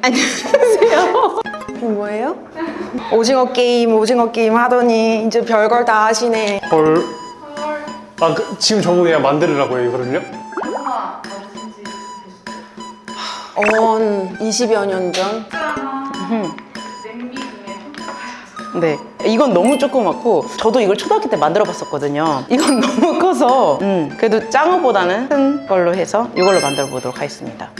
안녕하세요. 뭐예요? 오징어 게임, 오징어 게임 하더니 이제 별걸 다 하시네. 헐. 아, 그, 지금 저보고 그냥 만들으라고 해요, 이거를요? 언 20여 년 전. 네. 이건 너무 조그맣고 저도 이걸 초등학교 때 만들어 봤었거든요. 이건 너무 커서 음, 그래도 짱어보다는 큰 걸로 해서 이걸로 만들어 보도록 하겠습니다.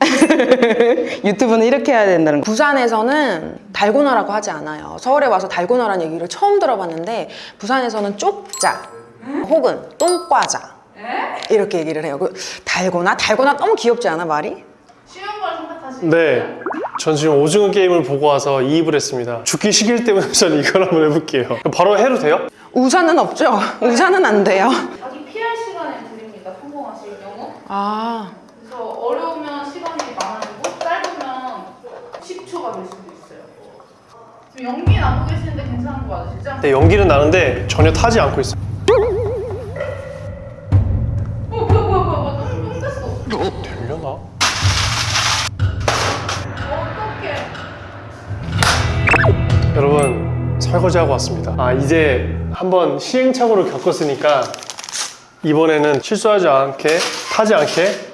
유튜브는 이렇게 해야 된다는 거. 부산에서는 달고나라고 하지 않아요. 서울에 와서 달고나라는 얘기를 처음 들어봤는데 부산에서는 쪽자 혹은 똥과자 이렇게 얘기를 해요. 그 달고나? 달고나 너무 귀엽지 않아 말이? 쉬운 걸 선택하시면 네. 전 지금 오징어 게임을 보고 와서 이입을 했습니다. 죽기 시길 때문에 전 이걸 한번 해볼게요. 바로 해도 돼요? 우산은 없죠? 우산은 안 돼요. 자기 피할 시간을 드립니다. 성공하실 경우 아 그래서 어려우면 시간이 많아지고 짧으면 10초가 될 수도 있어요 지금 연기 나고 계시는데 괜찮은 거 맞으시죠? 네, 연기는 나는데 전혀 타지 않고 있어요. 설거지하고 왔습니다. 아, 이제 한번 시행착오를 겪었으니까 이번에는 실수하지 않게, 타지 않게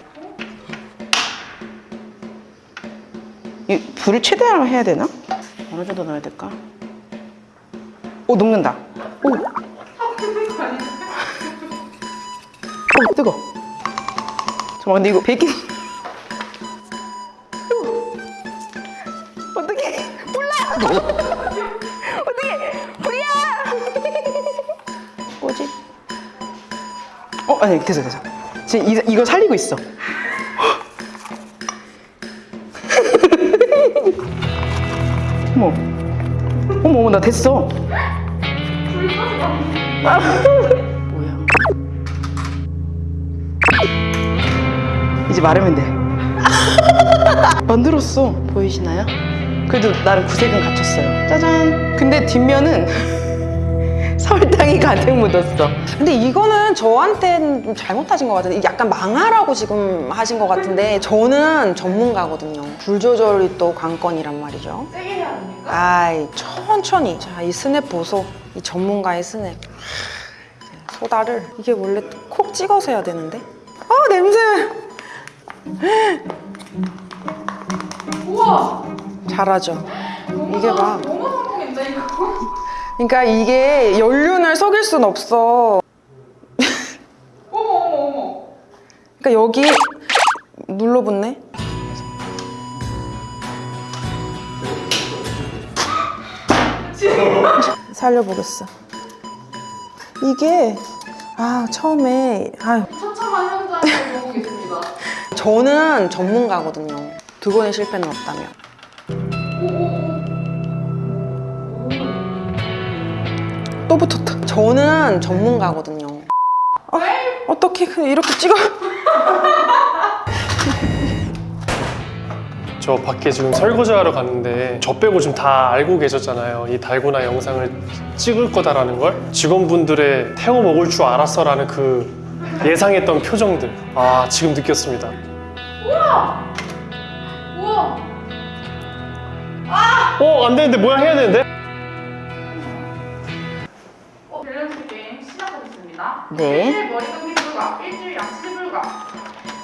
이 불을 최대한 해야 되나? 어느 정도 넣어야 될까? 오 녹는다. 오. 오 뜨거. 잠깐 근데 이거 베이킹. 어 아니 됐어 됐어. 지금 이, 이거 살리고 있어. 어머. 어머 어머 나 됐어. 아, 뭐야? 이제 마르면 돼. 만들었어. 보이시나요? 그래도 나름 구색은 갖췄어요. 짜잔! 근데 뒷면은 설탕이 가득 묻었어. 근데 이거는 저한테는 좀 잘못하신 것 같은데 약간 망하라고 지금 하신 것 같은데 저는 전문가거든요. 불 조절이 또 관건이란 말이죠. 세게 해야 됩니까? 아이 천천히. 자 이 스냅 보소. 이 전문가의 스냅. 소다를. 이게 원래 콕 찍어서 해야 되는데. 아 냄새! 우와! 잘하죠. 이게 이거 그러니까 이게 연륜을 속일 순 없어. 어머 어머 어머. 그러니까 여기 눌러붙네. 살려보겠어. 이게 아 처음에 아 처참한 현장을 보고 계십니다. 저는 전문가거든요. 두 번의 실패는 없다며 또 붙었다. 저는 전문가거든요. 아, 어떻게 이렇게 찍어. 저 밖에 지금 설거지하러 갔는데 저 빼고 지금 다 알고 계셨잖아요. 이 달고나 영상을 찍을 거다라는 걸. 직원분들의 태워 먹을 줄 알았어라는 그 예상했던 표정들. 아 지금 느꼈습니다. 우와! 어안 되는데 뭐야? 해야 되는데? 네. 일주일 머리 감기 불가 일주일 양치 불가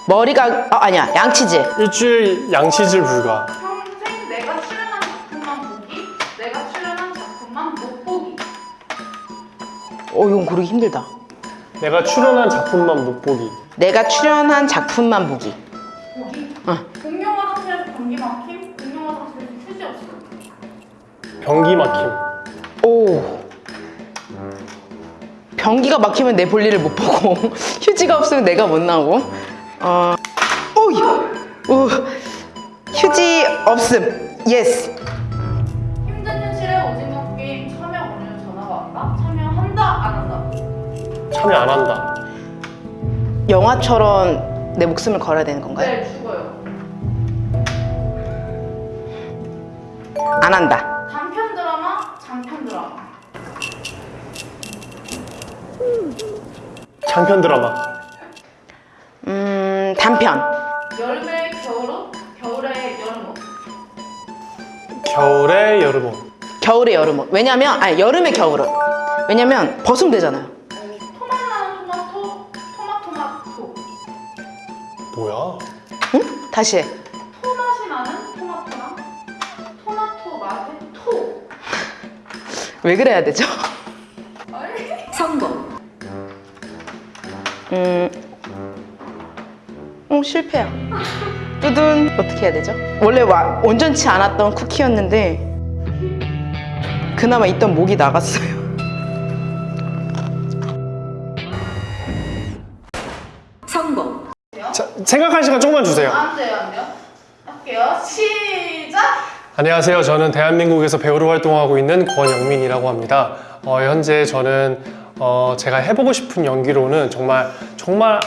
머리가 아, 아니야 양치질 일주일 양치질 불가. 평생 내가 출연한 작품만 보기 내가 출연한 작품만 못 보기 어 이건 고르기 힘들다 내가 출연한 작품만 못 보기. 내가 출연한 작품만 보기 보기 어. 공용 화장실에서 변기 막힘 공용 화장실에서 휴지 없음 변기 막힘. 오 변기가 막히면 내 볼일을 못 보고 휴지가 없으면 내가 못 나오고. 어. 오이 오 휴지 없음. yes 힘든 현실에 오징어 게임 참여 원하는 전화가 왔다? 참여한다 안 한다? 참여 안 한다. 영화처럼 내 목숨을 걸어야 되는 건가요? 네 죽어요. 안 한다. 단편 드라마? 장편 드라마 장편 드라마 음... 단편 여름에 겨울옷? 겨울에 여름옷? 겨울에 여름옷 겨울에 여름옷 왜냐면 아니 여름에 겨울옷 왜냐면 벗으면 되잖아요 토마토마토 토마토 뭐야? 응? 다시 해 토맛이 나는 토마토랑 토마토 맛의 토 왜 그래야 되죠? 음. 어, 실패야. 뚜둔 어떻게 해야 되죠? 원래 와, 온전치 않았던 쿠키였는데 그나마 있던 목이 나갔어요. 성공. 자, 생각할 시간 조금만 주세요. 안 돼요, 안 돼요. 할게요. 시작. 안녕하세요. 저는 대한민국에서 배우로 활동하고 있는 권영민이라고 합니다. 어, 현재 저는 어, 제가 해보고 싶은 연기로는 정말 정말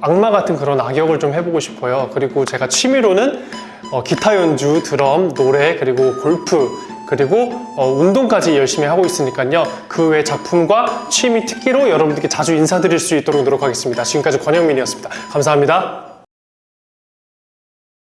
악마 같은 그런 악역을 좀 해보고 싶어요. 그리고 제가 취미로는 어, 기타 연주, 드럼, 노래 그리고 골프 그리고 어, 운동까지 열심히 하고 있으니까요. 그 외 작품과 취미 특기로 여러분들께 자주 인사드릴 수 있도록 노력하겠습니다. 지금까지 권영민이었습니다. 감사합니다.